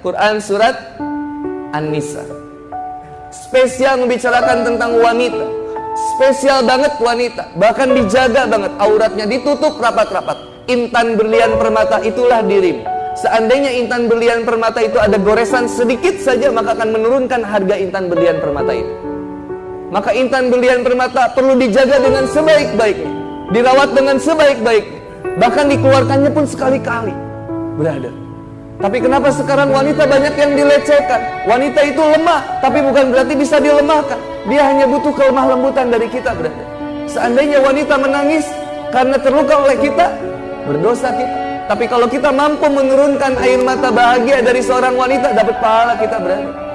Quran surat An-Nisa. Spesial membicarakan tentang wanita. Spesial banget wanita. Bahkan dijaga banget auratnya ditutup rapat-rapat. Intan berlian permata itulah dirimu. Seandainya intan berlian permata itu ada goresan sedikit saja maka akan menurunkan harga intan berlian permata itu. Maka intan berlian permata perlu dijaga dengan sebaik-baiknya, dirawat dengan sebaik-baiknya, bahkan dikeluarkannya pun sekali-kali. Brother, tapi kenapa sekarang wanita banyak yang dilecehkan? Wanita itu lemah, tapi bukan berarti bisa dilemahkan. Dia hanya butuh kelemah lembutan dari kita, berarti. Seandainya wanita menangis karena terluka oleh kita, berdosa kita. Tapi kalau kita mampu menurunkan air mata bahagia dari seorang wanita, dapat pahala kita berarti.